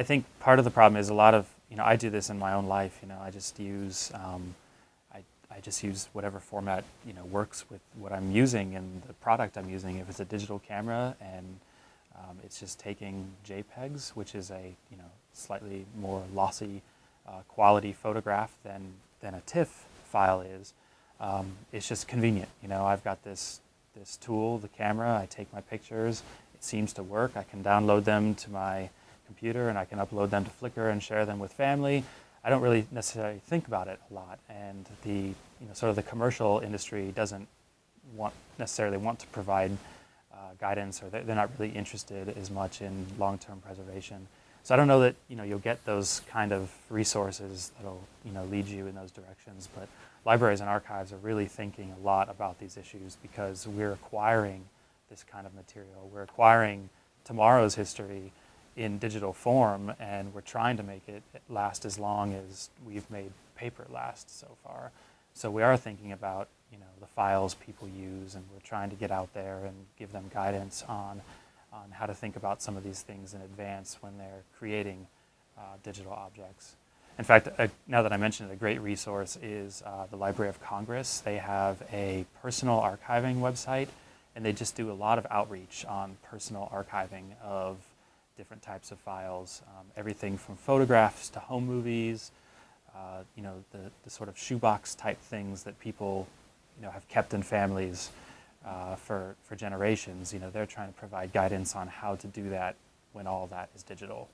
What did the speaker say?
I think part of the problem is a lot of, you know, I do this in my own life, you know, I just use, um, I, I just use whatever format, you know, works with what I'm using and the product I'm using. If it's a digital camera and um, it's just taking JPEGs, which is a, you know, slightly more lossy uh, quality photograph than, than a TIFF file is, um, it's just convenient. You know, I've got this, this tool, the camera, I take my pictures, it seems to work. I can download them to my computer and I can upload them to Flickr and share them with family. I don't really necessarily think about it a lot and the, you know, sort of the commercial industry doesn't want, necessarily want to provide uh, guidance or they're, not really interested as much in long-term preservation. So I don't know that you know you'll get those kind of resources that'll you know lead you in those directions. But libraries and archives are really thinking a lot about these issues because we're acquiring this kind of material. We're acquiring tomorrow's history in digital form and we're trying to make it last as long as we've made paper last so far. So we are thinking about you know the files people use and we're trying to get out there and give them guidance on on how to think about some of these things in advance when they're creating uh, digital objects. In fact, uh, now that I mentioned it, a great resource is uh, the Library of Congress. They have a personal archiving website and they just do a lot of outreach on personal archiving of different types of files, um, everything from photographs to home movies, uh, you know, the, the sort of shoebox type things that people, you know, have kept in families uh, for, for generations. You know, they're trying to provide guidance on how to do that when all that is digital.